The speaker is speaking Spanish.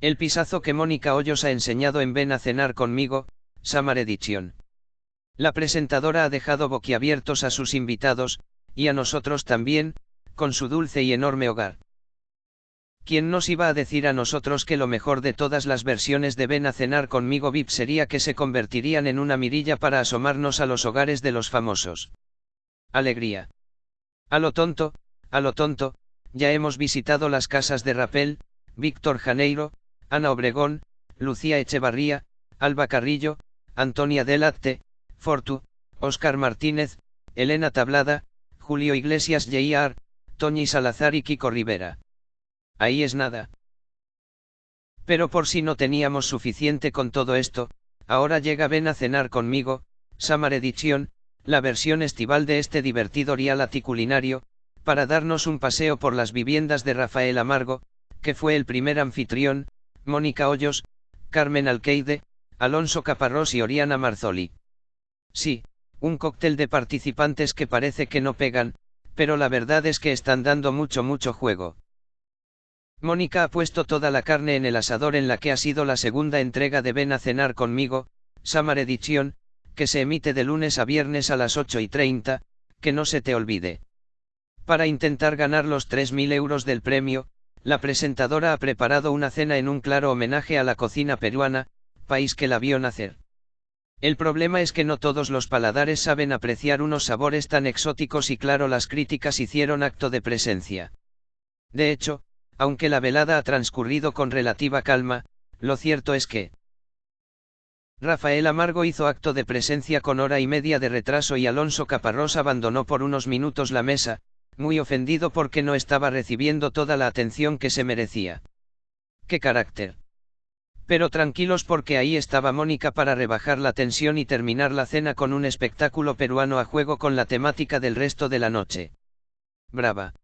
El pisazo que Mónica Hoyos ha enseñado en Ven a cenar conmigo, Samar Edition. La presentadora ha dejado boquiabiertos a sus invitados, y a nosotros también, con su dulce y enorme hogar. ¿Quién nos iba a decir a nosotros que lo mejor de todas las versiones de Ven a cenar conmigo VIP sería que se convertirían en una mirilla para asomarnos a los hogares de los famosos? Alegría. A lo tonto, a lo tonto, ya hemos visitado las casas de Rapel, Víctor Janeiro, Ana Obregón, Lucía Echevarría, Alba Carrillo, Antonia Delatte, Fortu, Óscar Martínez, Elena Tablada, Julio Iglesias J.R., Toñi Salazar y Kiko Rivera. Ahí es nada. Pero por si no teníamos suficiente con todo esto, ahora llega Ven a cenar conmigo, Samar Edition, la versión estival de este divertido reality culinario, para darnos un paseo por las viviendas de Rafael Amargo, que fue el primer anfitrión, Mónica Hoyos, Carmen Alqueide, Alonso Caparrós y Oriana Marzoli. Sí, un cóctel de participantes que parece que no pegan, pero la verdad es que están dando mucho mucho juego. Mónica ha puesto toda la carne en el asador en la que ha sido la segunda entrega de Ven a cenar conmigo, Samar Edition, que se emite de lunes a viernes a las 8 y 30, que no se te olvide. Para intentar ganar los 3.000 euros del premio, la presentadora ha preparado una cena en un claro homenaje a la cocina peruana, país que la vio nacer. El problema es que no todos los paladares saben apreciar unos sabores tan exóticos y claro las críticas hicieron acto de presencia. De hecho, aunque la velada ha transcurrido con relativa calma, lo cierto es que Rafael Amargo hizo acto de presencia con hora y media de retraso y Alonso Caparrós abandonó por unos minutos la mesa, muy ofendido porque no estaba recibiendo toda la atención que se merecía. ¡Qué carácter! Pero tranquilos porque ahí estaba Mónica para rebajar la tensión y terminar la cena con un espectáculo peruano a juego con la temática del resto de la noche. Brava.